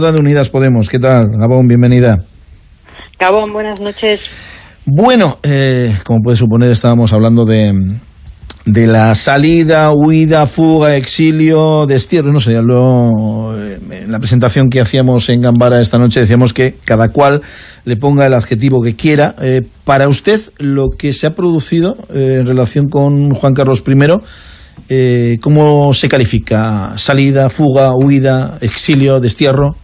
de Unidas Podemos, ¿qué tal? Gabón, bienvenida. Gabón, buenas noches. Bueno, eh, como puede suponer, estábamos hablando de, de la salida, huida, fuga, exilio, destierro, no sé, lo, eh, en la presentación que hacíamos en Gambara esta noche decíamos que cada cual le ponga el adjetivo que quiera. Eh, para usted, lo que se ha producido en relación con Juan Carlos I, ¿cómo se califica? ¿Salida, fuga, huida, exilio, destierro?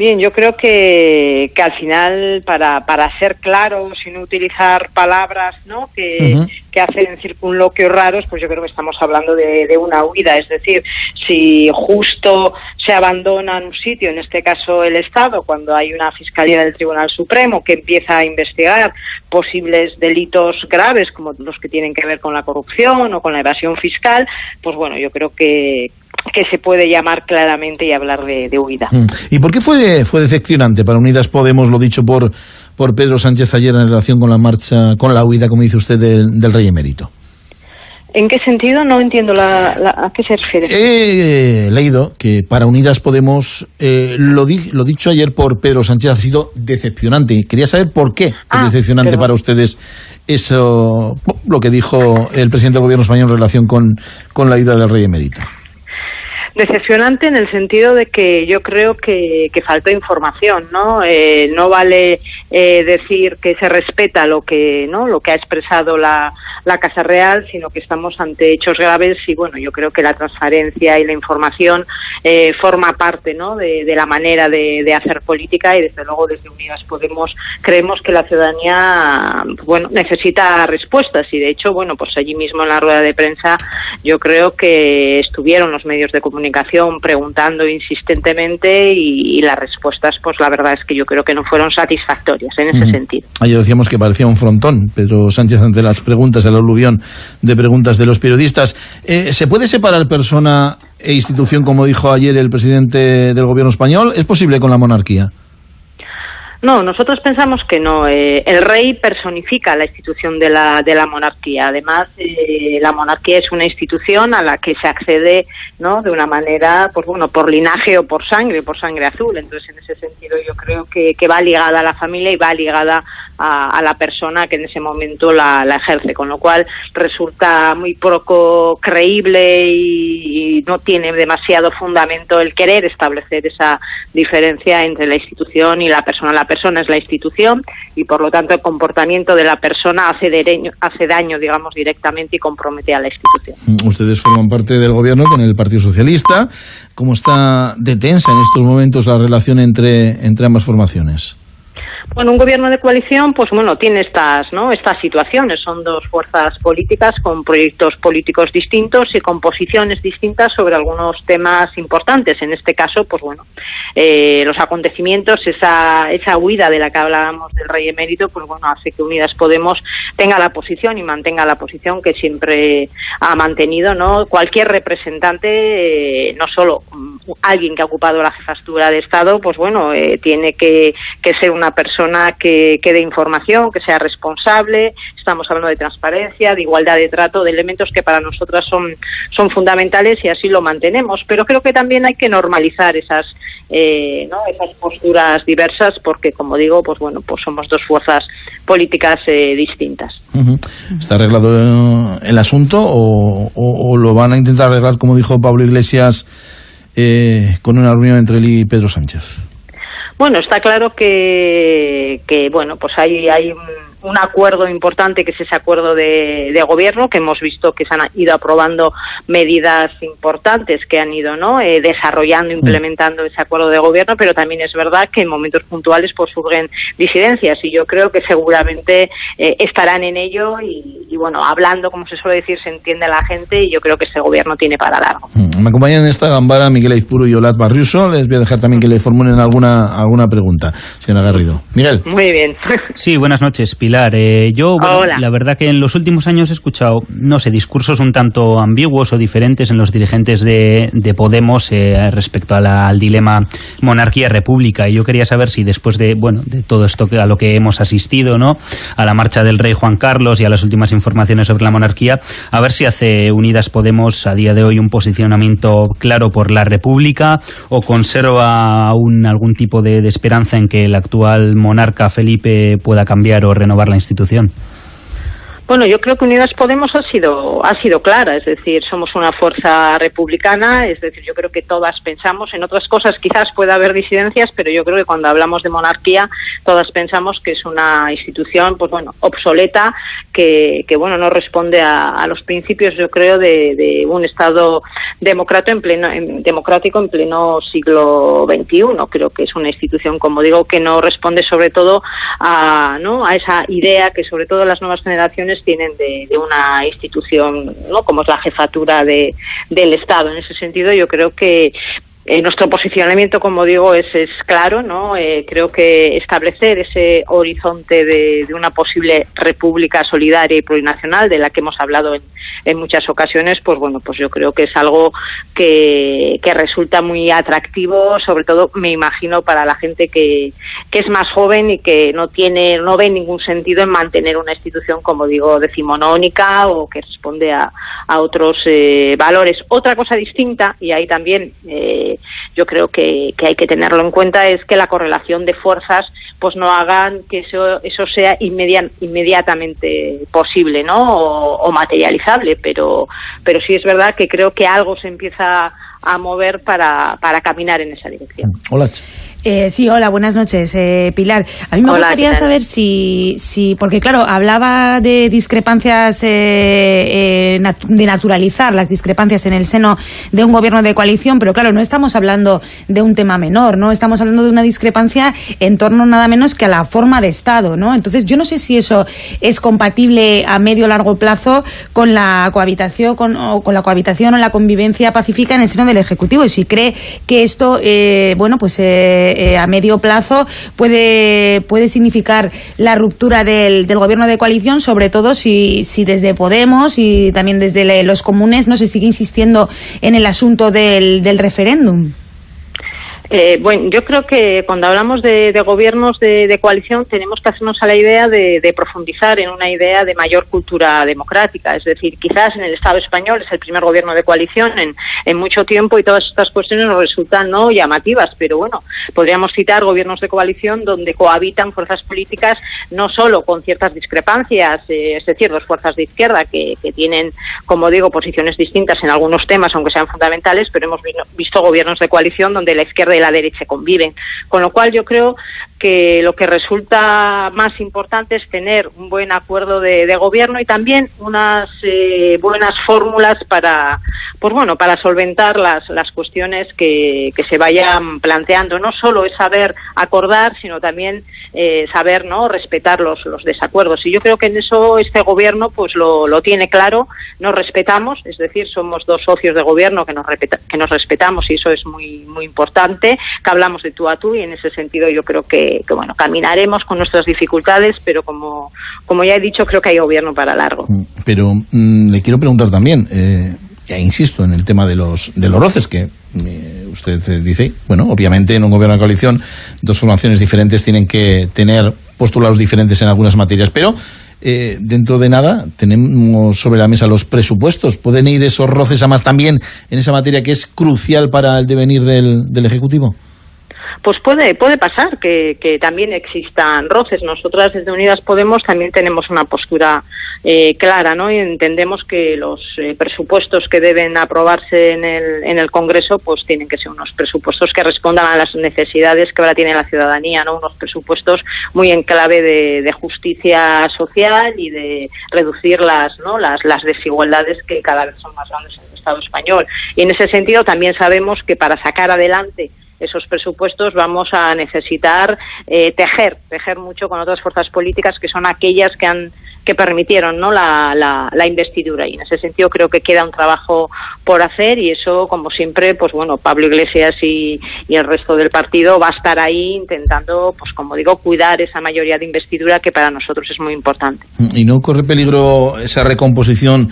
Bien, yo creo que, que al final, para, para ser claro, sin utilizar palabras ¿no? que, que hacen circunloquios raros, pues yo creo que estamos hablando de, de, una huida. Es decir, si justo se abandona en un sitio, en este caso el Estado, cuando hay una Fiscalía del Tribunal Supremo que empieza a investigar posibles delitos graves, como los que tienen que ver con la corrupción o con la evasión fiscal, pues bueno, yo creo que, que se puede llamar claramente y hablar de, de huida. Mm. ¿Y por qué fue, fue decepcionante para Unidas Podemos lo dicho por, por Pedro Sánchez ayer en relación con la marcha, con la huida, como dice usted, del, del rey emérito? ¿En qué sentido? No entiendo la, la, a qué se refiere. He leído que para Unidas Podemos eh, lo, di, lo dicho ayer por Pedro Sánchez ha sido decepcionante. Quería saber por qué ah, es decepcionante para ustedes eso, lo que dijo el presidente del gobierno español en relación con, con la ida del rey emérito. Decepcionante en el sentido de que yo creo que, que faltó información, ¿no? Eh, no vale eh, decir que se respeta lo que, ¿no? Lo que ha expresado la, la Casa Real, sino que estamos ante hechos graves y bueno, yo creo que la transparencia y la información eh, forma parte, ¿no? De, de la manera de, de, hacer política y desde luego desde Unidas Podemos creemos que la ciudadanía, bueno, necesita respuestas y de hecho, bueno, pues allí mismo en la rueda de prensa yo creo que estuvieron los medios de comunicación comunicación preguntando insistentemente y, y, las respuestas, pues la verdad es que yo creo que no fueron satisfactorias en ese sentido. Ayer decíamos que parecía un frontón, Pedro Sánchez, ante las preguntas, el aluvión de preguntas de los periodistas. Eh, ¿Se puede separar persona e institución, como dijo ayer el presidente del gobierno español? ¿Es posible con la monarquía? No, nosotros pensamos que no. Eh, el rey personifica la institución de la, de la monarquía. Además, eh, la monarquía es una institución a la que se accede ¿no? de una manera, pues bueno, por linaje o por sangre, por sangre azul. Entonces, en ese sentido, yo creo que, que va ligada a la familia y va ligada a, la persona que en ese momento la, la, ejerce. Con lo cual, resulta muy poco creíble y, y no tiene demasiado fundamento el querer establecer esa diferencia entre la institución y la persona. La persona es la institución y por lo tanto el comportamiento de la persona hace, dereño, hace daño, digamos, directamente y compromete a la institución. Ustedes forman parte del gobierno con el Partido Socialista. ¿Cómo está de tensa en estos momentos la relación entre, entre ambas formaciones? Bueno, un gobierno de coalición, pues bueno, tiene estas, ¿no? Estas situaciones. Son dos fuerzas políticas con proyectos políticos distintos y con posiciones distintas sobre algunos temas importantes. En este caso, pues bueno, eh, los acontecimientos, esa, esa huida de la que hablábamos del rey emérito, pues bueno, hace que Unidas Podemos tenga la posición y mantenga la posición que siempre ha mantenido, ¿no? Cualquier representante, eh, no solo alguien que ha ocupado la jefatura de Estado, pues bueno, eh, tiene que, que ser una persona que, que dé información, que sea responsable, estamos hablando de transparencia, de igualdad de trato, de elementos que para nosotras son, son fundamentales y así lo mantenemos. Pero creo que también hay que normalizar esas, eh, ¿no? esas posturas diversas porque, como digo, pues bueno, pues somos dos fuerzas políticas eh, distintas. ¿Está arreglado el asunto o, o, o, lo van a intentar arreglar, como dijo Pablo Iglesias, eh, con una reunión entre él y Pedro Sánchez? Bueno, está claro que, que bueno, pues hay, hay un, un, acuerdo importante que es ese acuerdo de, de, gobierno que hemos visto que se han ido aprobando medidas importantes que han ido no eh, desarrollando, implementando ese acuerdo de gobierno, pero también es verdad que en momentos puntuales pues surgen disidencias y yo creo que seguramente eh, estarán en ello y, y, bueno, hablando, como se suele decir, se entiende la gente y yo creo que ese gobierno tiene para largo. Me acompañan en esta gambara Miguel Aizpuru y Olat Barriuso. Les voy a dejar también que le formulen alguna, alguna pregunta, señora Garrido. Miguel. Muy bien. Sí, buenas noches, Pilar. Pilar. Eh, yo, la verdad que en los últimos años he escuchado, no sé, discursos un tanto ambiguos o diferentes en los dirigentes de, Podemos eh, respecto al dilema monarquía-república. Y yo quería saber si después de, bueno, de todo esto a lo que hemos asistido, ¿no? A la marcha del rey Juan Carlos y a las últimas informaciones sobre la monarquía, a ver si hace Unidas Podemos a día de hoy un posicionamiento claro por la república o conserva aún algún tipo de esperanza en que el actual monarca Felipe pueda cambiar o renovar la institución? Bueno, yo creo que Unidas Podemos ha sido ha sido clara, es decir, somos una fuerza republicana, es decir, yo creo que todas pensamos en otras cosas, quizás pueda haber disidencias, pero yo creo que cuando hablamos de monarquía, todas pensamos que es una institución, pues bueno, obsoleta, que, bueno, no responde a, los principios, yo creo, de, un Estado democrático en pleno democrático en pleno siglo XXI. Creo que es una institución, como digo, que no responde sobre todo a, ¿no? a esa idea que sobre todo las nuevas generaciones tienen de, una institución ¿no? como es la jefatura de, del Estado. En ese sentido, yo creo que eh, nuestro posicionamiento, como digo, es, es claro, ¿no? Eh, creo que establecer ese horizonte de, una posible república solidaria y plurinacional, de la que hemos hablado en, en, muchas ocasiones, pues bueno, pues yo creo que es algo que, que, resulta muy atractivo, sobre todo, me imagino, para la gente que, que es más joven y que no tiene, no ve ningún sentido en mantener una institución, como digo, decimonónica o que responde a, a otros eh, valores. Otra cosa distinta, y ahí también yo creo que, hay que tenerlo en cuenta es que la correlación de fuerzas pues no hagan que eso, eso sea inmediatamente posible ¿no? o, materializable pero pero sí es verdad que creo que algo se empieza a mover para, para caminar en esa dirección. Hola. Eh, sí, hola, buenas noches, eh, Pilar. A mí me gustaría saber si, si, porque claro, hablaba de discrepancias, eh, de naturalizar las discrepancias en el seno de un gobierno de coalición, pero claro, no estamos hablando de un tema menor, ¿no? Estamos hablando de una discrepancia en torno nada menos que a la forma de Estado, ¿no? Entonces, yo no sé si eso es compatible a medio o largo plazo con la cohabitación, con, o con la cohabitación o la convivencia pacífica en el seno del Ejecutivo, y si cree que esto, bueno, pues eh, a medio plazo puede, puede significar la ruptura del, del gobierno de coalición, sobre todo si, si desde Podemos y también desde los comunes no se sigue insistiendo en el asunto del, del referéndum. Eh, bueno, yo creo que cuando hablamos de, gobiernos de, coalición tenemos que hacernos a la idea de, profundizar en una idea de mayor cultura democrática. Es decir, quizás en el Estado español es el primer gobierno de coalición en, mucho tiempo y todas estas cuestiones nos resultan no llamativas, pero bueno, podríamos citar gobiernos de coalición donde cohabitan fuerzas políticas no solo con ciertas discrepancias, eh, es decir, dos fuerzas de izquierda que, que, tienen, como digo, posiciones distintas en algunos temas, aunque sean fundamentales, pero hemos visto gobiernos de coalición donde la izquierda la derecha conviven. Con lo cual yo creo que lo que resulta más importante es tener un buen acuerdo de, gobierno y también unas eh, buenas fórmulas para, pues bueno, para solventar las, las cuestiones que, que, se vayan planteando. No solo es saber acordar, sino también eh, saber no respetar los, los desacuerdos. Y yo creo que en eso este gobierno pues lo, lo tiene claro. Nos respetamos, es decir, somos dos socios de gobierno que nos, que nos respetamos y eso es muy muy importante. Que hablamos de tú a tú y en ese sentido yo creo que que, bueno, caminaremos con nuestras dificultades, pero como, como ya he dicho, creo que hay gobierno para largo. Mm, pero mm, le quiero preguntar también, eh, ya insisto en el tema de los, de los roces, que eh, usted dice, bueno, obviamente en un gobierno de coalición dos formaciones diferentes tienen que tener postulados diferentes en algunas materias, pero eh, dentro de nada tenemos sobre la mesa los presupuestos. ¿Pueden ir esos roces a más también en esa materia que es crucial para el devenir del, del Ejecutivo? Pues puede puede pasar que, que también existan roces. Nosotras desde Unidas Podemos también tenemos una postura eh, clara, ¿no? Y entendemos que los eh, presupuestos que deben aprobarse en el, en el Congreso, pues tienen que ser unos presupuestos que respondan a las necesidades que ahora tiene la ciudadanía, ¿no? Unos presupuestos muy en clave de, de justicia social y de reducir las, ¿no? Las, las desigualdades que cada vez son más grandes en el Estado español. Y en ese sentido también sabemos que para sacar adelante esos presupuestos vamos a necesitar eh, tejer, tejer mucho con otras fuerzas políticas que son aquellas que han que permitieron ¿no? La, la, investidura. Y en ese sentido creo que queda un trabajo por hacer y eso como siempre pues bueno Pablo Iglesias y, el resto del partido va a estar ahí intentando pues como digo cuidar esa mayoría de investidura que para nosotros es muy importante. Y no corre peligro esa recomposición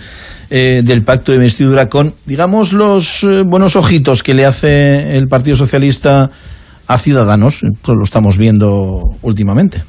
eh, del pacto de investidura con digamos los eh, buenos ojitos que le hace el Partido Socialista a Ciudadanos eso lo estamos viendo últimamente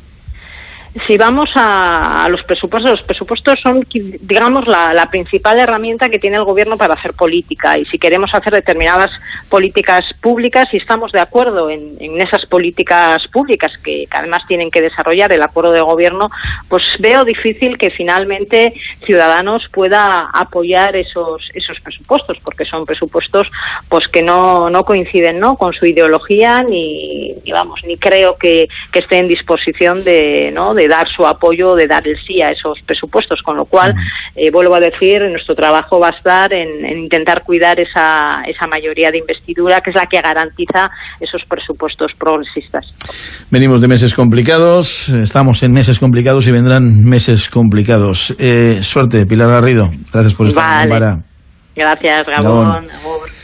si vamos a, los presupuestos, los presupuestos son, digamos, la, principal herramienta que tiene el gobierno para hacer política. Y si queremos hacer determinadas políticas públicas y estamos de acuerdo en, esas políticas públicas que, además tienen que desarrollar el acuerdo de gobierno, pues veo difícil que finalmente Ciudadanos pueda apoyar esos, esos presupuestos, porque son presupuestos pues que no, no coinciden ¿no? con su ideología ni, vamos, ni creo que, que esté en disposición de, ¿no? De dar su apoyo, de dar el sí a esos presupuestos, con lo cual, eh, vuelvo a decir, nuestro trabajo va a estar en, intentar cuidar esa, esa mayoría de investidura, que es la que garantiza esos presupuestos progresistas. Venimos de meses complicados, estamos en meses complicados y vendrán meses complicados. Eh, suerte, Pilar Garrido. Gracias por estar vale. Gracias, Gabón. Gabón.